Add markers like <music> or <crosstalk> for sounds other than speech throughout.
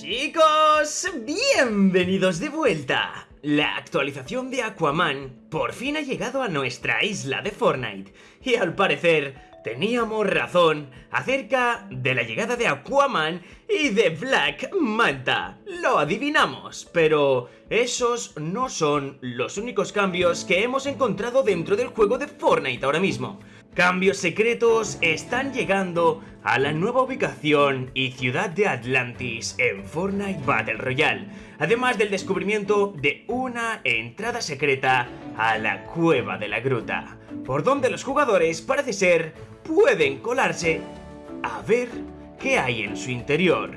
Chicos, bienvenidos de vuelta. La actualización de Aquaman por fin ha llegado a nuestra isla de Fortnite y al parecer teníamos razón acerca de la llegada de Aquaman y de Black Manta. Lo adivinamos, pero esos no son los únicos cambios que hemos encontrado dentro del juego de Fortnite ahora mismo. Cambios secretos están llegando a la nueva ubicación y ciudad de Atlantis en Fortnite Battle Royale, además del descubrimiento de una entrada secreta a la cueva de la gruta, por donde los jugadores parece ser pueden colarse a ver qué hay en su interior.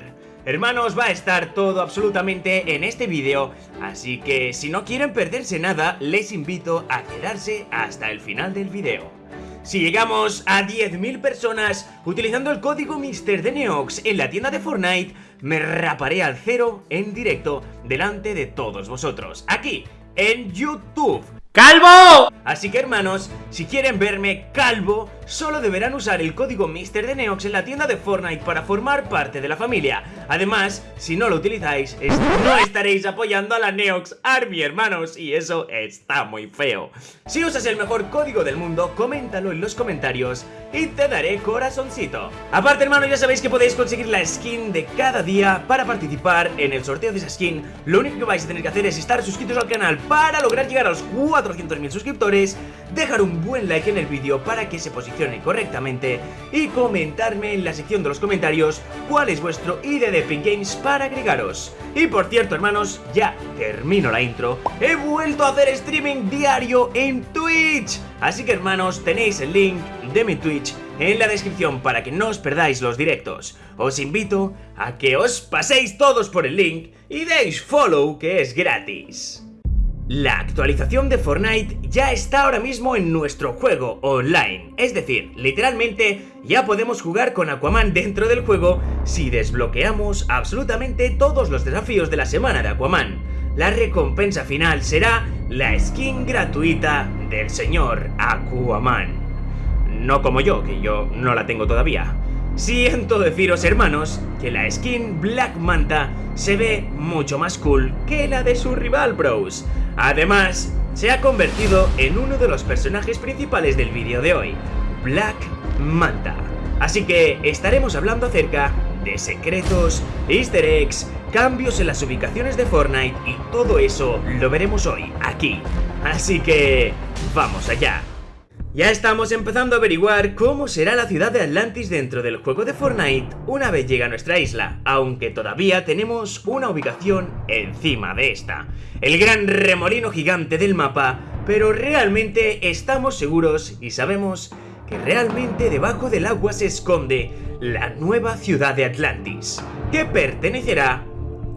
Hermanos, va a estar todo absolutamente en este vídeo, así que si no quieren perderse nada, les invito a quedarse hasta el final del vídeo. Si llegamos a 10.000 personas utilizando el código Mister de Neox en la tienda de Fortnite, me raparé al cero en directo delante de todos vosotros, aquí, en YouTube. ¡Calvo! Así que hermanos, si quieren verme calvo, solo deberán usar el código Mister de Neox en la tienda de Fortnite para formar parte de la familia. Además, si no lo utilizáis, no estaréis apoyando a la Neox Army, hermanos, y eso está muy feo. Si usas el mejor código del mundo, coméntalo en los comentarios y te daré corazoncito. Aparte, hermanos, ya sabéis que podéis conseguir la skin de cada día para participar en el sorteo de esa skin. Lo único que vais a tener que hacer es estar suscritos al canal para lograr llegar a los 400.000 suscriptores, dejar un buen like en el vídeo para que se posicione correctamente y comentarme en la sección de los comentarios cuál es vuestro ID de Epic Games para agregaros. Y por cierto, hermanos, ya termino la intro, he vuelto a hacer streaming diario en Twitch. Así que, hermanos, tenéis el link de mi Twitch en la descripción para que no os perdáis los directos. Os invito a que os paséis todos por el link y deis follow que es gratis. La actualización de Fortnite ya está ahora mismo en nuestro juego online, es decir, literalmente ya podemos jugar con Aquaman dentro del juego si desbloqueamos absolutamente todos los desafíos de la semana de Aquaman. La recompensa final será la skin gratuita del señor Aquaman. No como yo, que yo no la tengo todavía. Siento deciros, hermanos, que la skin Black Manta se ve mucho más cool que la de su rival, bros. Además, se ha convertido en uno de los personajes principales del vídeo de hoy, Black Manta. Así que estaremos hablando acerca de secretos, easter eggs, cambios en las ubicaciones de Fortnite y todo eso lo veremos hoy, aquí. Así que, vamos allá. Ya estamos empezando a averiguar cómo será la ciudad de Atlantis dentro del juego de Fortnite una vez llega a nuestra isla, aunque todavía tenemos una ubicación encima de esta. El gran remolino gigante del mapa, pero realmente estamos seguros y sabemos que realmente debajo del agua se esconde la nueva ciudad de Atlantis, que pertenecerá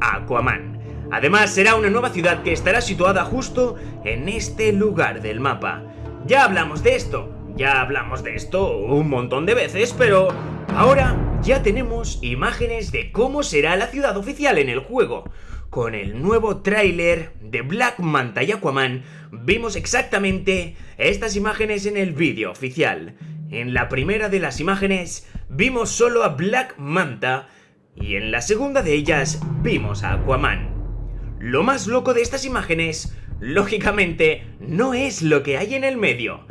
a Aquaman. Además será una nueva ciudad que estará situada justo en este lugar del mapa. Ya hablamos de esto, ya hablamos de esto un montón de veces, pero ahora ya tenemos imágenes de cómo será la ciudad oficial en el juego. Con el nuevo tráiler de Black Manta y Aquaman, vimos exactamente estas imágenes en el vídeo oficial. En la primera de las imágenes vimos solo a Black Manta y en la segunda de ellas vimos a Aquaman. Lo más loco de estas imágenes lógicamente, no es lo que hay en el medio.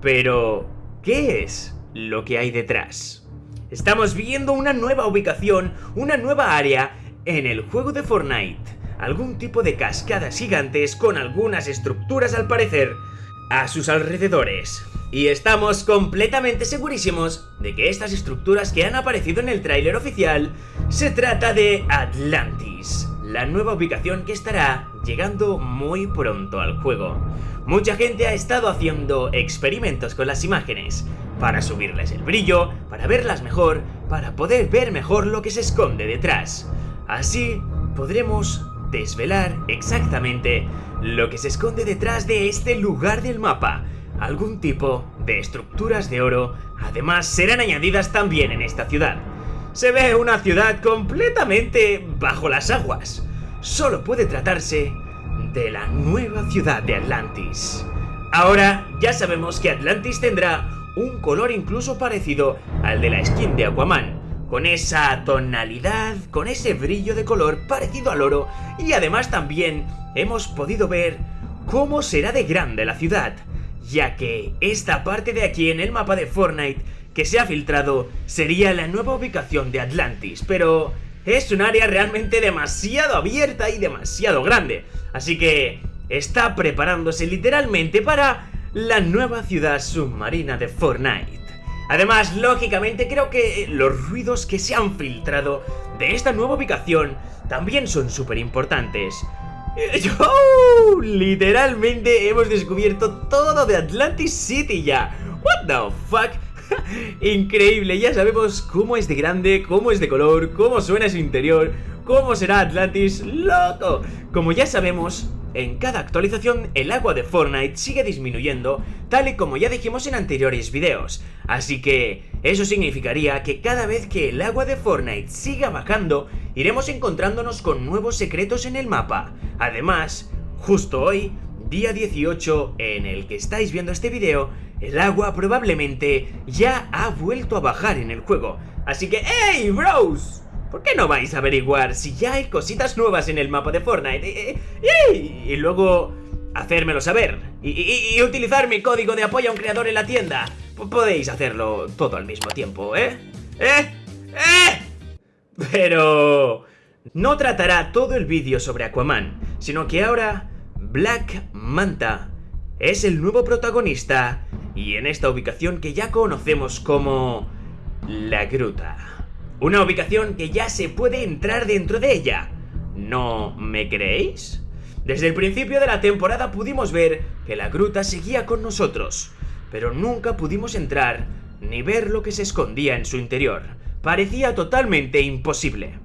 Pero, ¿qué es lo que hay detrás? Estamos viendo una nueva ubicación, una nueva área en el juego de Fortnite. Algún tipo de cascadas gigantes con algunas estructuras al parecer a sus alrededores. Y estamos completamente segurísimos de que estas estructuras que han aparecido en el tráiler oficial se trata de Atlantis, la nueva ubicación que estará llegando muy pronto al juego. Mucha gente ha estado haciendo experimentos con las imágenes, para subirles el brillo, para verlas mejor, para poder ver mejor lo que se esconde detrás. Así podremos desvelar exactamente lo que se esconde detrás de este lugar del mapa. Algún tipo de estructuras de oro, además serán añadidas también en esta ciudad se ve una ciudad completamente bajo las aguas. Solo puede tratarse de la nueva ciudad de Atlantis. Ahora ya sabemos que Atlantis tendrá un color incluso parecido al de la skin de Aquaman, con esa tonalidad, con ese brillo de color parecido al oro y además también hemos podido ver cómo será de grande la ciudad, ya que esta parte de aquí en el mapa de Fortnite que se ha filtrado sería la nueva ubicación de Atlantis, pero es un área realmente demasiado abierta y demasiado grande, así que está preparándose literalmente para la nueva ciudad submarina de Fortnite. Además, lógicamente creo que los ruidos que se han filtrado de esta nueva ubicación también son súper importantes. <laughs> ¡Oh! Literalmente hemos descubierto todo de Atlantis City ya. What the fuck? <laughs> Increíble, ya sabemos cómo es de grande, cómo es de color, cómo suena su interior, cómo será Atlantis, loco. Como ya sabemos, en cada actualización el agua de Fortnite sigue disminuyendo, tal y como ya dijimos en anteriores videos, así que eso significaría que cada vez que el agua de Fortnite siga bajando, iremos encontrándonos con nuevos secretos en el mapa. Además, justo hoy, día 18 en el que estáis viendo este video, el agua probablemente ya ha vuelto a bajar en el juego. Así que, ¡Hey, bros! ¿Por qué no vais a averiguar si ya hay cositas nuevas en el mapa de Fortnite? Eh, y, luego hacérmelo saber. Y, utilizar mi código de apoyo a un creador en la tienda. podéis hacerlo todo al mismo tiempo, ¿eh? ¿Eh? ¿Eh? Pero... No tratará todo el vídeo sobre Aquaman, sino que ahora Black Manta es el nuevo protagonista y en esta ubicación que ya conocemos como La Gruta. Una ubicación que ya se puede entrar dentro de ella. ¿No me creéis? Desde el principio de la temporada pudimos ver que la gruta seguía con nosotros, pero nunca pudimos entrar ni ver lo que se escondía en su interior. Parecía totalmente imposible.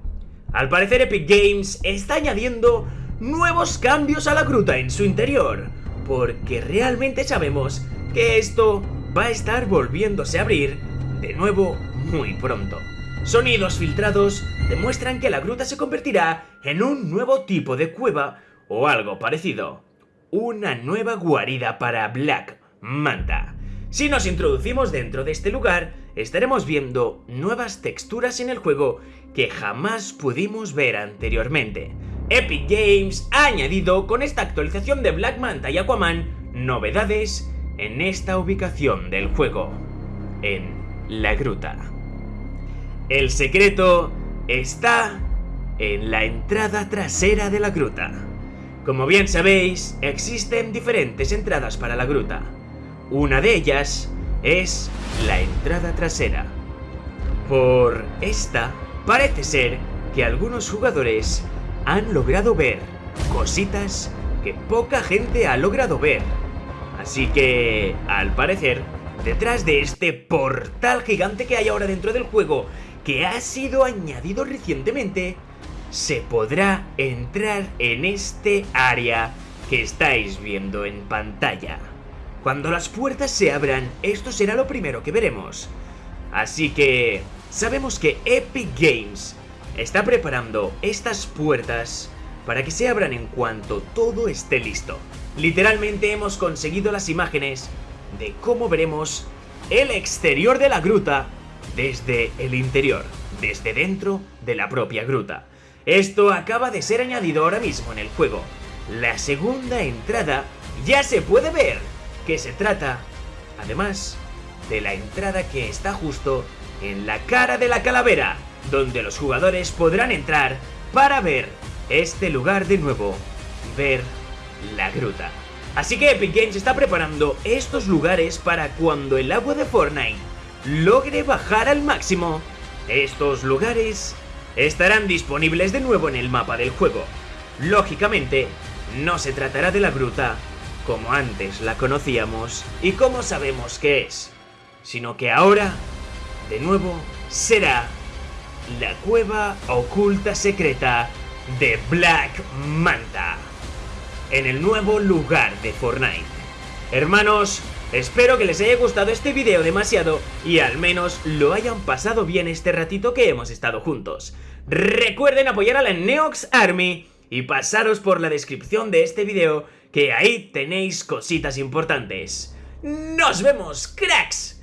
Al parecer Epic Games está añadiendo nuevos cambios a la gruta en su interior, porque realmente sabemos que esto va a estar volviéndose a abrir de nuevo muy pronto. Sonidos filtrados demuestran que la gruta se convertirá en un nuevo tipo de cueva o algo parecido. Una nueva guarida para Black Manta. Si nos introducimos dentro de este lugar, estaremos viendo nuevas texturas en el juego que jamás pudimos ver anteriormente. Epic Games ha añadido con esta actualización de Black Manta y Aquaman novedades en esta ubicación del juego, en la gruta. El secreto está en la entrada trasera de la gruta. Como bien sabéis, existen diferentes entradas para la gruta. Una de ellas es la entrada trasera. Por esta, parece ser que algunos jugadores han logrado ver cositas que poca gente ha logrado ver. Así que, al parecer, detrás de este portal gigante que hay ahora dentro del juego que ha sido añadido recientemente, se podrá entrar en este área que estáis viendo en pantalla. Cuando las puertas se abran, esto será lo primero que veremos. Así que sabemos que Epic Games está preparando estas puertas para que se abran en cuanto todo esté listo. Literalmente hemos conseguido las imágenes de cómo veremos el exterior de la gruta desde el interior, desde dentro de la propia gruta. Esto acaba de ser añadido ahora mismo en el juego. La segunda entrada ya se puede ver, que se trata, además, de la entrada que está justo en la cara de la calavera, donde los jugadores podrán entrar para ver este lugar de nuevo, ver la gruta. Así que Epic Games está preparando estos lugares para cuando el agua de Fortnite logre bajar al máximo, estos lugares estarán disponibles de nuevo en el mapa del juego. Lógicamente, no se tratará de la gruta como antes la conocíamos y como sabemos que es, sino que ahora, de nuevo, será la cueva oculta secreta de Black Manta, en el nuevo lugar de Fortnite. Hermanos, Espero que les haya gustado este video demasiado y al menos lo hayan pasado bien este ratito que hemos estado juntos. Recuerden apoyar a la Neox Army y pasaros por la descripción de este video que ahí tenéis cositas importantes. ¡Nos vemos, cracks!